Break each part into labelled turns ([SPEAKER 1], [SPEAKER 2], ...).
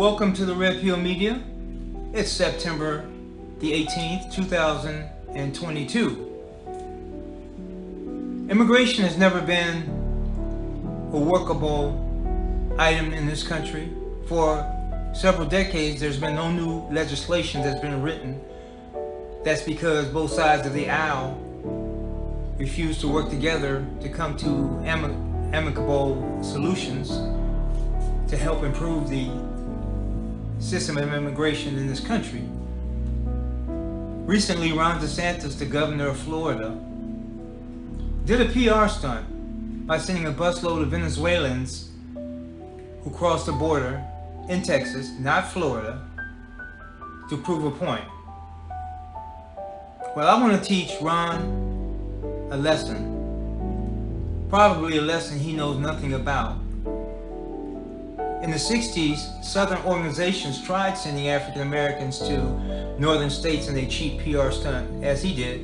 [SPEAKER 1] Welcome to the Red Pill Media. It's September the 18th, 2022. Immigration has never been a workable item in this country. For several decades, there's been no new legislation that's been written. That's because both sides of the aisle refuse to work together to come to amic amicable solutions to help improve the system of immigration in this country. Recently, Ron DeSantis, the governor of Florida, did a PR stunt by sending a busload of Venezuelans who crossed the border in Texas, not Florida, to prove a point. Well, I want to teach Ron a lesson, probably a lesson he knows nothing about. In the 60s, Southern organizations tried sending African Americans to northern states in a cheap PR stunt, as he did,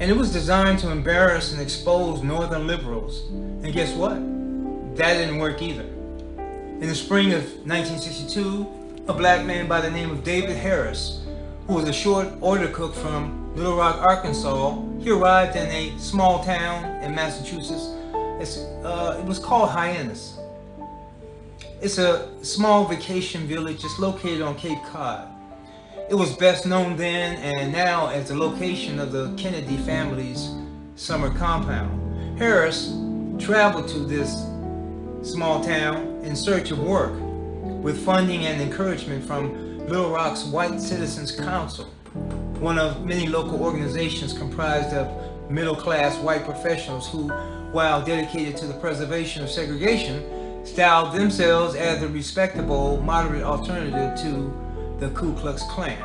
[SPEAKER 1] and it was designed to embarrass and expose northern liberals. And guess what? That didn't work either. In the spring of 1962, a black man by the name of David Harris, who was a short order cook from Little Rock, Arkansas, he arrived in a small town in Massachusetts. Uh, it was called Hyannis. It's a small vacation village. It's located on Cape Cod. It was best known then and now as the location of the Kennedy family's summer compound. Harris traveled to this small town in search of work with funding and encouragement from Little Rock's White Citizens Council, one of many local organizations comprised of middle-class white professionals who, while dedicated to the preservation of segregation, styled themselves as a respectable, moderate alternative to the Ku Klux Klan.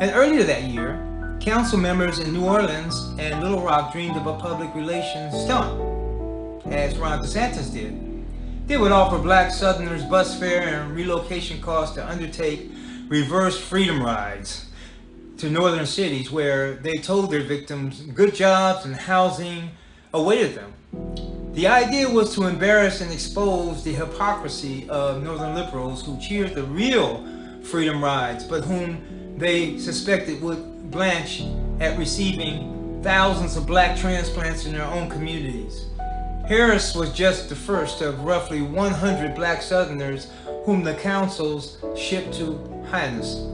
[SPEAKER 1] And earlier that year, council members in New Orleans and Little Rock dreamed of a public relations stunt, as Ron DeSantis did. They would offer black Southerners bus fare and relocation costs to undertake reverse freedom rides to northern cities where they told their victims good jobs and housing awaited them. The idea was to embarrass and expose the hypocrisy of Northern liberals who cheered the real freedom rides, but whom they suspected would blanch at receiving thousands of black transplants in their own communities. Harris was just the first of roughly 100 black Southerners whom the councils shipped to Hyannis.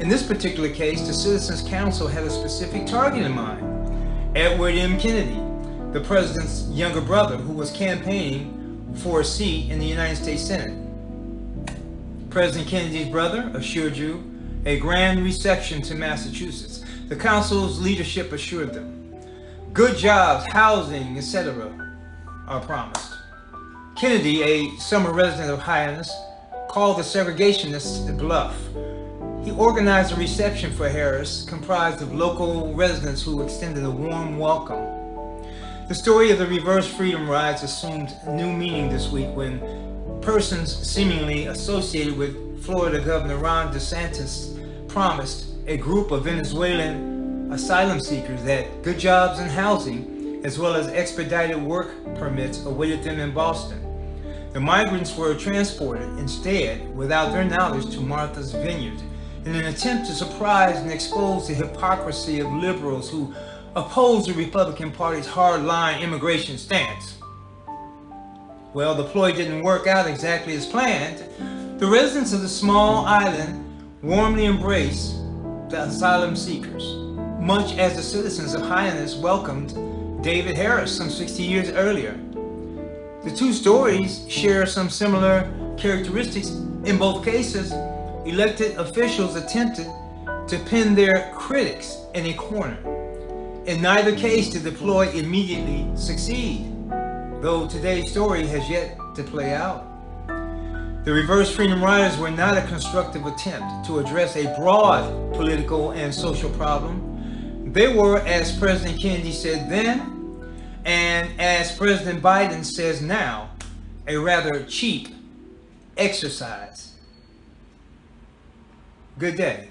[SPEAKER 1] In this particular case, the Citizens Council had a specific target in mind, Edward M. Kennedy, the president's younger brother who was campaigning for a seat in the United States Senate. President Kennedy's brother assured you a grand reception to Massachusetts. The council's leadership assured them. Good jobs, housing, etc. are promised. Kennedy, a summer resident of Hyannis, called the segregationists a bluff. He organized a reception for Harris comprised of local residents who extended a warm welcome the story of the reverse freedom rides assumed new meaning this week when persons seemingly associated with Florida Governor Ron DeSantis promised a group of Venezuelan asylum seekers that good jobs and housing, as well as expedited work permits awaited them in Boston. The migrants were transported instead, without their knowledge, to Martha's Vineyard in an attempt to surprise and expose the hypocrisy of liberals who oppose the Republican Party's hardline immigration stance. Well, the ploy didn't work out exactly as planned. The residents of the small island warmly embraced the asylum seekers, much as the citizens of Hyannis welcomed David Harris some 60 years earlier. The two stories share some similar characteristics. In both cases, elected officials attempted to pin their critics in a corner. In neither case did the ploy immediately succeed, though today's story has yet to play out. The reverse freedom riders were not a constructive attempt to address a broad political and social problem. They were, as President Kennedy said then, and as President Biden says now, a rather cheap exercise. Good day.